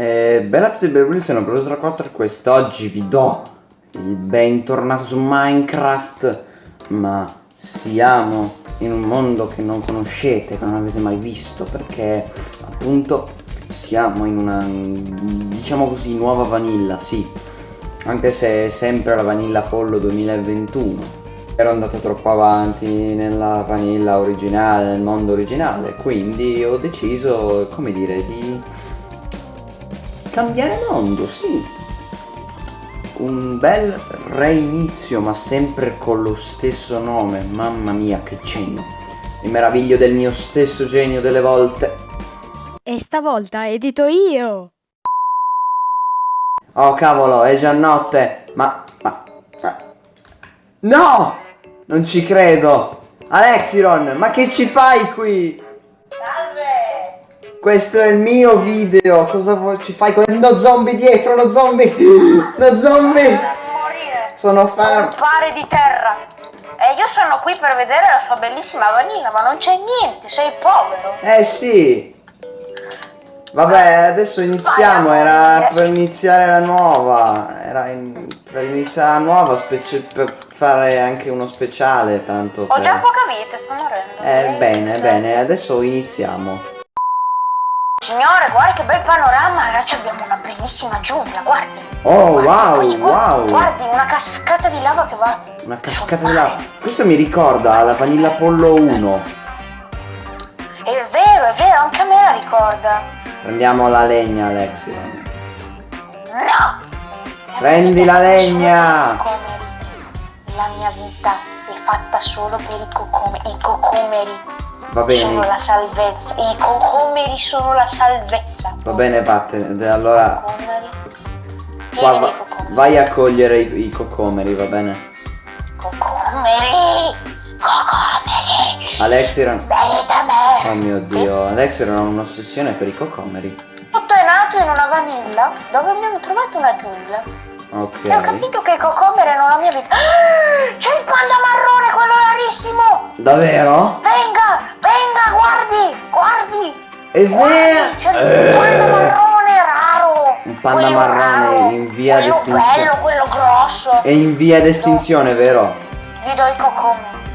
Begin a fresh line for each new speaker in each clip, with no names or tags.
Eh, bella a tutti, benvenuti, sono Bruce Raccotta e quest'oggi vi do il bentornato su Minecraft Ma siamo in un mondo che non conoscete, che non avete mai visto Perché appunto siamo in una, diciamo così, nuova vanilla, sì. Anche se è sempre la vanilla Apollo 2021 ero andato troppo avanti nella vanilla originale, nel mondo originale, quindi ho deciso, come dire, di cambiare mondo, sì. Un bel reinizio, ma sempre con lo stesso nome, mamma mia che genio. Mi meraviglio del mio stesso genio delle volte.
E stavolta edito io!
Oh cavolo, è già notte, ma... ma... ma... No! Non ci credo! Alexiron, ma che ci fai qui? Questo è il mio video, cosa vuoi ci fai con lo zombie dietro, lo zombie! Lo zombie! Sono fermo!
Pare di terra! E io sono qui per vedere la sua bellissima vanilla, ma non c'è niente, sei povero!
Eh sì! Vabbè, adesso iniziamo, era per iniziare la nuova, era in- per iniziare la nuova, specie- per fare anche uno speciale, tanto
Ho già
per...
poca vita, sto morendo.
Eh, bene, bene, adesso iniziamo.
Signore, guarda che bel panorama, ragazzi, abbiamo una bellissima giungla, guardi!
Oh,
Guardi,
wow,
guardi,
wow!
Guardi, una cascata di lava che va...
Una cascata di lava. Questo mi ricorda la Vanilla Apollo 1.
È vero, è vero, anche a me la ricorda.
Prendiamo la legna, Alexion.
No!
Prendi la legna!
La mia vita è fatta solo per i cocomeri. I cocomeri
Va
sono
bene,
la salvezza. I cocomeri sono la salvezza.
va bene, Patte. Allora,
Cocomeri.
qua va- vai a cogliere i, i cocomeri, va bene?
Cocomeri. Cocomeri.
Alexion.
Belli da me.
Oh mio dio, Alexion ha un'ossessione per i cocomeri.
Tutto è nato in una vanilla dove abbiamo trovato una giungla. E ho
Ok.
capito che i cocomeri erano la mia vita. Ah, C'è il panda marrone, quello rarissimo.
Davvero? È vero!
c'è il panda marrone raro.
Un panda
Quello
marrone
raro,
in via
quello
d'estinzione.
bello, quello grosso.
È in via d'estinzione, vero?
Vi do i cocomeri.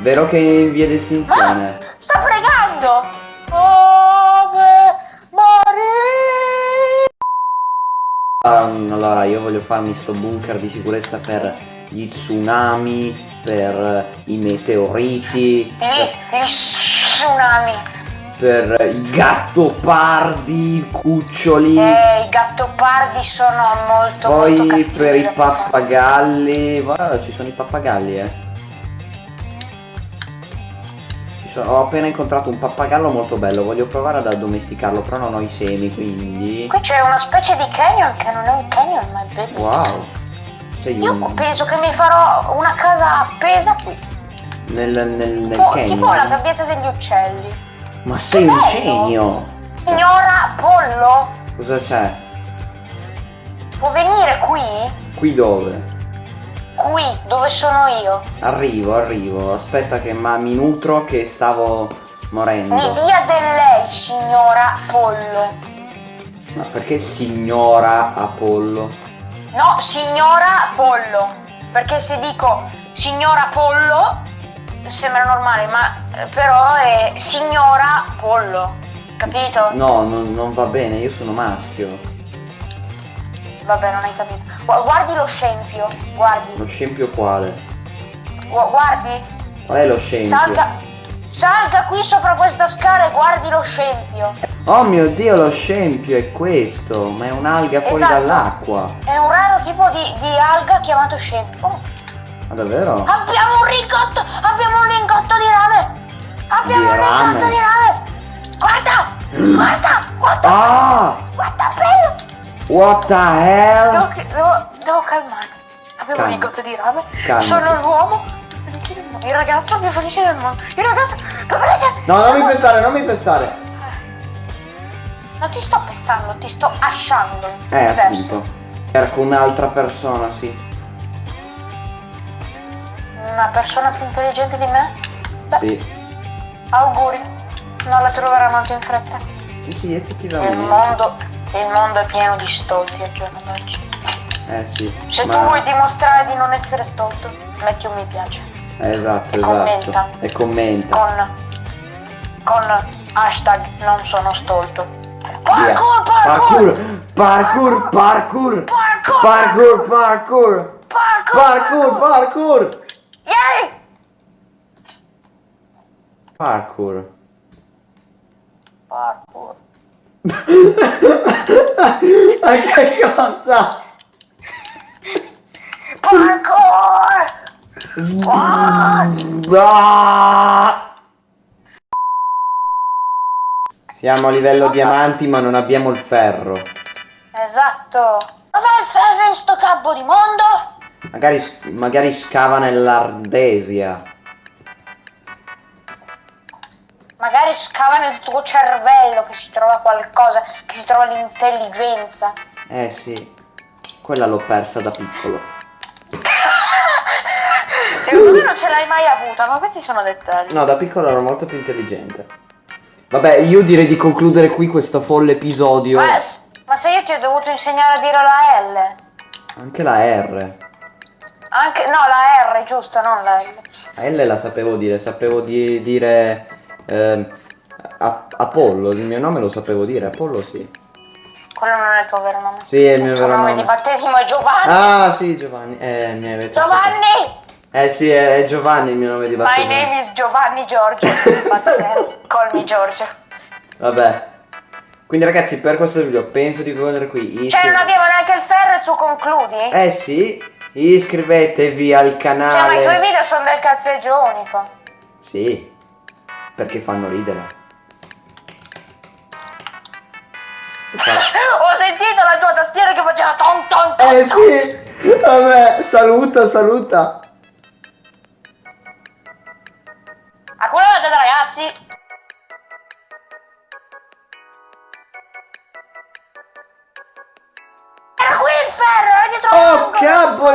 Vero che è in via d'estinzione?
Ah, sta pregando. Ave Maria.
Um, Allora, io voglio farmi sto bunker di sicurezza per gli tsunami, per i meteoriti,
Lì, gli tsunami.
Per i gattopardi, cuccioli,
Eh, i gattopardi sono molto molto
poi
cattivi
per i pappagalli. Guarda, ci sono i pappagalli, eh. Sono- Ho appena incontrato un pappagallo molto bello, voglio provare ad addomesticarlo, però non ho i semi, quindi...
Qui c'è una specie di canyon che non è un canyon ma è bellissimo.
Wow! Sei
Io
un...
penso che mi farò una casa appesa qui.
nel, nel, nel
Tipo,
canyon.
tipo la gabbietta degli uccelli.
Ma sei un genio!
Signora Pollo,
Cosa c'è?
può venire qui?
Qui dove?
Qui, dove sono io.
Arrivo, arrivo. Aspetta che ma mi nutro che stavo
Mi
morendo.
dia del lei, signora Pollo.
Ma perché signora Apollo?
No, signora Pollo. Perché se dico signora Pollo sembra normale, ma eh, però è signora Pollo. Capito?
No, non, non va bene, io sono maschio.
Vabbè, non hai capito. Gu- Guardi lo scempio, guardi.
Lo scempio quale?
Gu- Guardi.
Qual è lo scempio?
Salga. Salga qui sopra questa scala e guardi lo scempio.
Oh mio dio, lo scempio è questo! Ma è un'alga fuori
Esatto.
dall'acqua.
È un raro tipo di, di alga chiamato scempio. Oh,
Ma davvero?
abbiamo un lingotto! Abbiamo un lingotto di rame! Abbiamo
Di
un
rame?
lingotto di rame! Guarda! Guarda! Guarda!
Ah!
Guarda bello!
What the hell?
Devo, devo, devo calmarmi. Abbiamo
Calma.
un lingotto di rame.
Calmati.
Sono l'uomo. Il ragazzo più felice del mondo. Il ragazzo più felice.
No, non mi pestare, non mi pestare.
Non ti sto pestando, ti sto asciando.
Eh, appunto. Cerco un'altra persona, sì.
Una persona più intelligente di me? Beh,
Sì.
auguri. Non la troverà molto in fretta.
Sì, effettivamente.
mondo Il mondo è pieno di stolti al giorno d'oggi.
Eh sì.
Se
ma-
tu vuoi dimostrare di non essere stolto, metti un mi piace.
Eh, Esatto,
E
esatto.
commenta.
E commenta.
Con. con hashtag non sono stolto. Parkour, parkour!
Parkour, parkour, parkour,
Parkour!
parkour, parkour,
Parkour!
parkour, parkour,
Yay!
Parkour.
Parkour.
Ma che cosa?
Parkour!
Ah! Siamo a livello diamanti ma non abbiamo il ferro.
Esatto. Dov'è il ferro in sto capo di mondo?
Magari, magari scava nell'Ardesia.
Magari scava nel tuo cervello che si trova qualcosa, che si trova l'intelligenza.
Eh sì, quella l'ho persa da piccolo.
Secondo me non ce l'hai mai avuta, ma questi sono dettagli.
No, da piccolo ero molto più intelligente. Vabbè, io direi di concludere qui questo folle episodio.
Ma, ma se io ti ho dovuto insegnare a dire la L.
Anche la R.
Anche, no, la R, giusto, non la L.
La L la sapevo dire, sapevo di dire A- Apollo, il mio nome lo sapevo dire, Apollo sì.
Quello non è il tuo vero nome.
Sì, è il mio
tuo
vero
nome
nome.
di battesimo è Giovanni.
Ah sì, Giovanni. Eh, mi avete
Giovanni!
Eh sì, è, Giovanni il mio nome di
My
battesimo.
name is Giovanni Giorgio. Call me Giorgio.
Vabbè. Quindi ragazzi, per questo video penso di concludere qui.
Cioè, non abbiamo neanche il ferro e tu concludi?
Eh sì, iscrivetevi al canale.
Cioè, ma i tuoi video sono del cazzeggio unico.
Sì, perché fanno ridere.
Ho sentito la tua tastiera che faceva ton ton ton.
Eh sì, vabbè, saluta, saluta.
A quello ragazzi. Ferro, era dietro
Oh,
l'angolo,
capo,